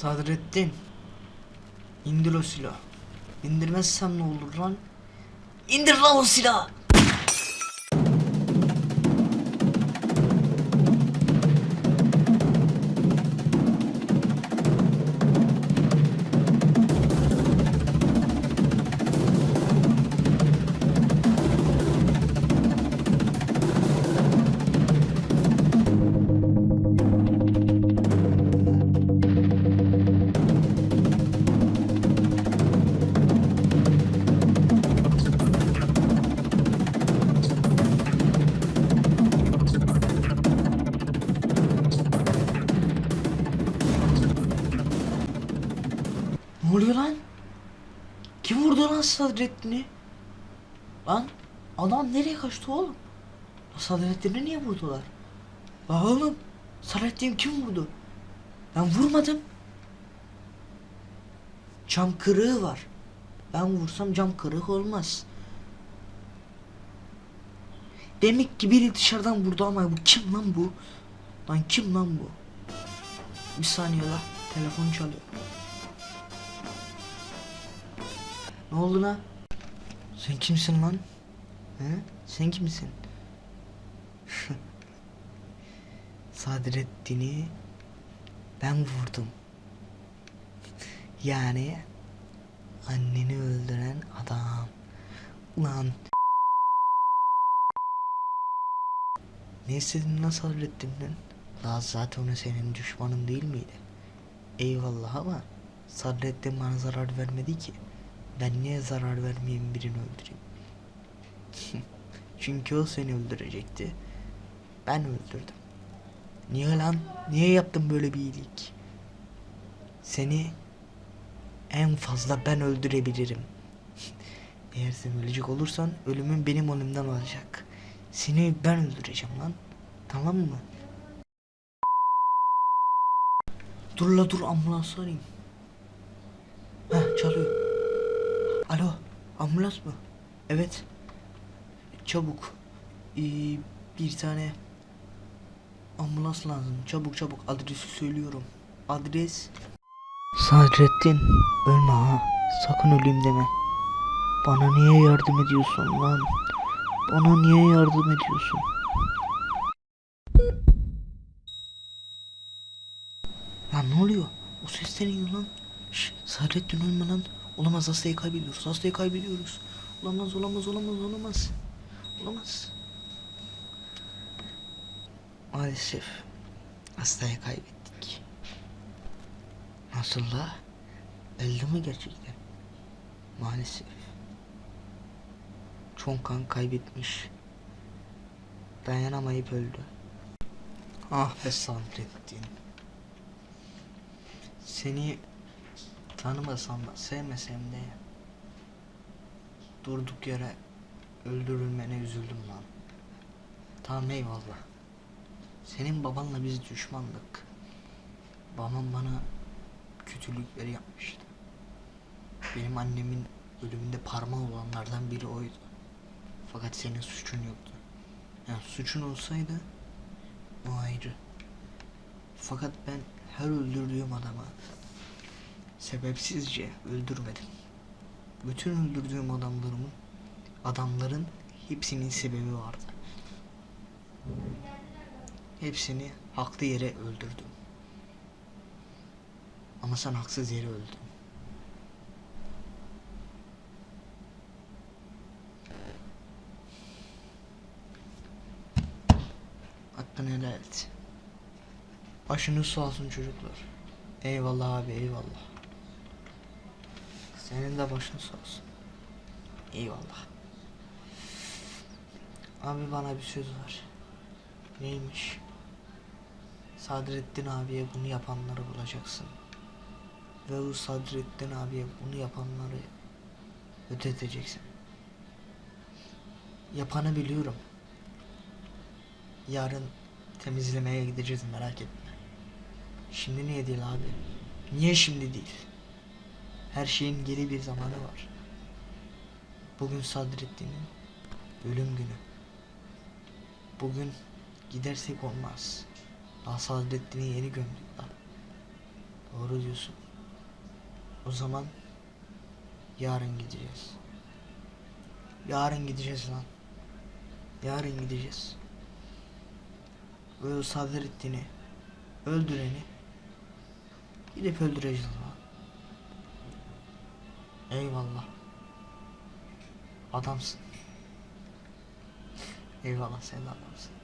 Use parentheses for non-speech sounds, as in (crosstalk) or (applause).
Sadrettin. İndir o silahı. İndirmezsem ne olur lan? İndir lan o silahı. Ne oluyor lan? Kim vurdu lan Sadrettin'i? Lan adam nereye kaçtı oğlum? Sadrettin'i niye vurdular? Lan oğlum Sadrettin kim vurdu? Ben vurmadım. Cam kırığı var. Ben vursam cam kırık olmaz. Demek ki biri dışarıdan vurdu ama bu kim lan bu? Lan kim lan bu? Bir saniye la telefon çalıyor. Ne oldu lan? Sen kimsin lan? He? Sen kimsin? (laughs) Sadrettin'i ben vurdum. Yani anneni öldüren adam. Ulan. Ne istedin lan Sadrettin'den? Daha zaten o senin düşmanın değil miydi? Eyvallah ama Sadrettin bana zarar vermedi ki. Ben niye zarar vermeyeyim birini öldüreyim? (laughs) Çünkü o seni öldürecekti. Ben öldürdüm. Niye lan? Niye yaptım böyle bir iyilik? Seni en fazla ben öldürebilirim. (laughs) Eğer sen ölecek olursan ölümün benim önümden olacak. Seni ben öldüreceğim lan. Tamam mı? Dur la dur ambulans arayayım. Ambulans mı? Evet. Çabuk. Ee, bir tane ambulans lazım. Çabuk çabuk adresi söylüyorum. Adres. Sadrettin ölme ha. Sakın öleyim deme. Bana niye yardım ediyorsun lan? Bana niye yardım ediyorsun? Lan ne oluyor? O ses ne lan? Şş, Sadrettin ölme lan. Olamaz hastayı kaybediyoruz. Hastayı kaybediyoruz. Olamaz olamaz olamaz olamaz. Olamaz. Maalesef hastayı kaybettik. Nasıl la? Öldü mü gerçekten? Maalesef. Çok kan kaybetmiş. Dayanamayıp öldü. Ah be Sadrettin. Seni tanımasam da sevmesem de durduk yere öldürülmene üzüldüm lan. Tamam eyvallah. Senin babanla biz düşmandık. Babam bana kötülükleri yapmıştı. Benim annemin ölümünde parmağı olanlardan biri oydu. Fakat senin suçun yoktu. Yani suçun olsaydı o ayrı. Fakat ben her öldürdüğüm adama sebepsizce öldürmedim. Bütün öldürdüğüm adamlarımın adamların hepsinin sebebi vardı. Hepsini haklı yere öldürdüm. Ama sen haksız yere öldün. Hakkını helal et. Başınız sağ olsun çocuklar. Eyvallah abi eyvallah. Senin de başın sağ olsun. Eyvallah. Abi bana bir söz var. Neymiş? Sadrettin abiye bunu yapanları bulacaksın. Ve o Sadrettin abiye bunu yapanları ödeteceksin. Yapanı biliyorum. Yarın temizlemeye gideceğiz merak etme. Şimdi niye değil abi? Niye şimdi değil? Her şeyin geri bir zamanı var. Bugün Sadrettin'in ölüm günü. Bugün gidersek olmaz. Daha Sadrettin'i yeni gömdük lan. Doğru diyorsun. O zaman yarın gideceğiz. Yarın gideceğiz lan. Yarın gideceğiz. Böyle Sadrettin'i öldüreni gidip öldüreceğiz lan. Eyvallah. Adamsın. Eyvallah sen de adamsın.